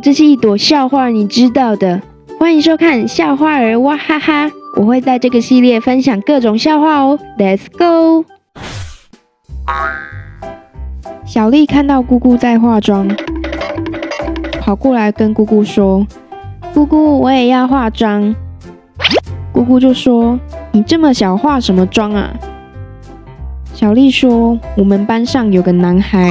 这是一朵笑话，你知道的。欢迎收看笑话儿哇哈哈，我会在这个系列分享各种笑话哦。Let's go。小丽看到姑姑在化妆，跑过来跟姑姑说：“姑姑，我也要化妆。”姑姑就说：“你这么小，化什么妆啊？”小丽说：“我们班上有个男孩。”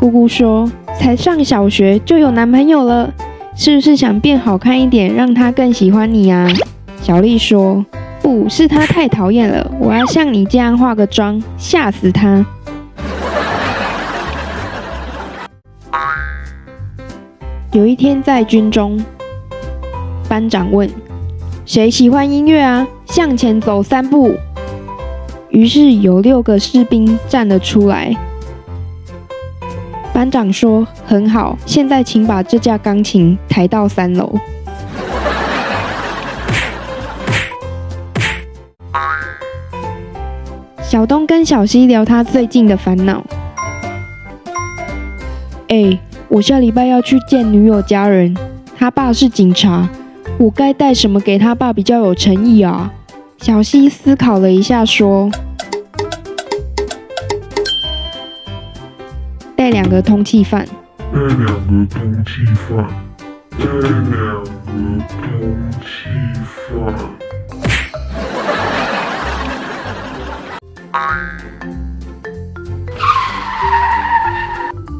姑姑说：“才上小学就有男朋友了，是不是想变好看一点，让他更喜欢你啊？”小丽说：“不是他太讨厌了，我要像你这样化个妆，吓死他。”有一天在军中，班长问：“谁喜欢音乐啊？向前走三步。”于是有六个士兵站了出来。班长说：“很好，现在请把这架钢琴抬到三楼。”小东跟小西聊他最近的烦恼。哎，我下礼拜要去见女友家人，他爸是警察，我该带什么给他爸比较有诚意啊？小西思考了一下，说：“带两个通缉犯。”带两个通缉犯。带两个通缉犯。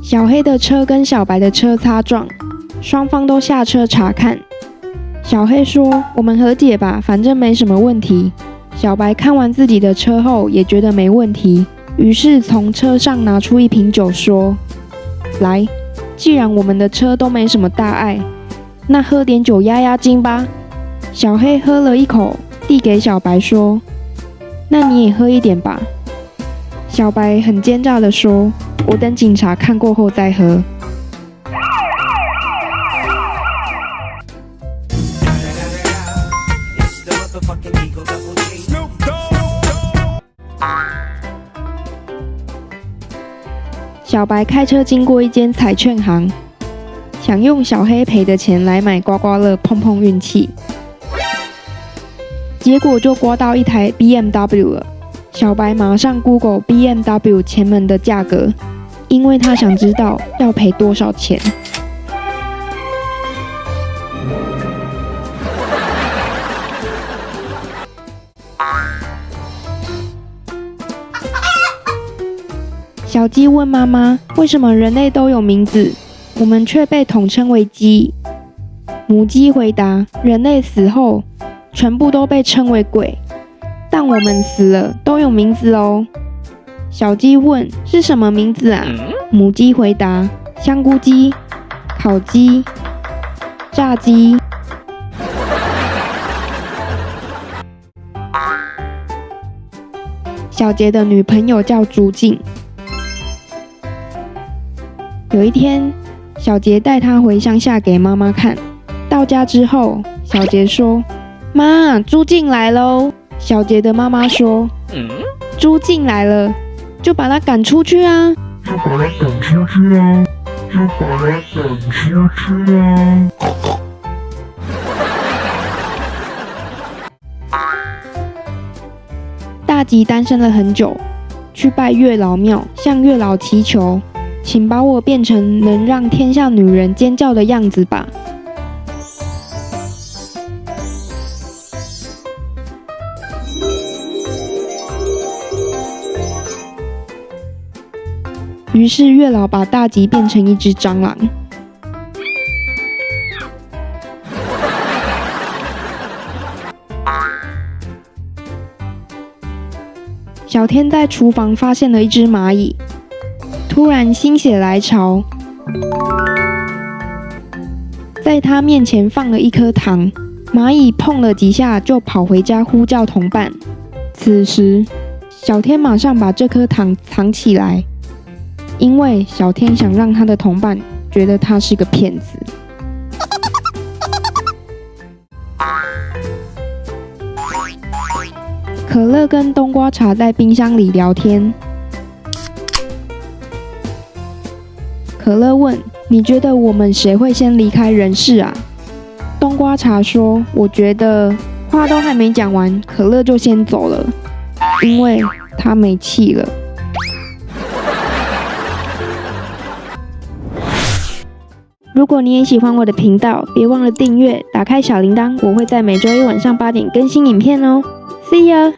小黑的车跟小白的车擦撞，双方都下车查看。小黑说：“我们和解吧，反正没什么问题。”小白看完自己的车后也觉得没问题，于是从车上拿出一瓶酒，说：“来，既然我们的车都没什么大碍，那喝点酒压压惊吧。”小黑喝了一口，递给小白说：“那你也喝一点吧。”小白很奸诈地说：“我等警察看过后再喝。”小白开车经过一间彩券行，想用小黑赔的钱来买刮刮乐碰碰运气，结果就刮到一台 BMW 了。小白马上 Google BMW 前门的价格，因为他想知道要赔多少钱。小鸡问妈妈：“为什么人类都有名字，我们却被统称为鸡？”母鸡回答：“人类死后，全部都被称为鬼，但我们死了都有名字哦。”小鸡问：“是什么名字啊？”母鸡回答：“香菇鸡、烤鸡、炸鸡。”小杰的女朋友叫朱静。有一天，小杰带他回乡下给妈妈看。到家之后，小杰说：“妈，猪进来喽。”小杰的妈妈说：“嗯，猪进来了，就把他赶出去啊！就把他赶出去啊！就把他赶出去啊！”大吉单身了很久，去拜月老庙，向月老祈求。请把我变成能让天下女人尖叫的样子吧。于是月老把大吉变成一只蟑螂。小天在厨房发现了一只蚂蚁。突然心血来潮，在他面前放了一颗糖。蚂蚁碰了几下，就跑回家呼叫同伴。此时，小天马上把这颗糖藏起来，因为小天想让他的同伴觉得他是个骗子。可乐跟冬瓜茶在冰箱里聊天。可乐问：“你觉得我们谁会先离开人世啊？冬瓜茶说：“我觉得话都还没讲完，可乐就先走了，因为他没气了。”如果你也喜欢我的频道，别忘了订阅，打开小铃铛，我会在每周一晚上八点更新影片哦。See ya。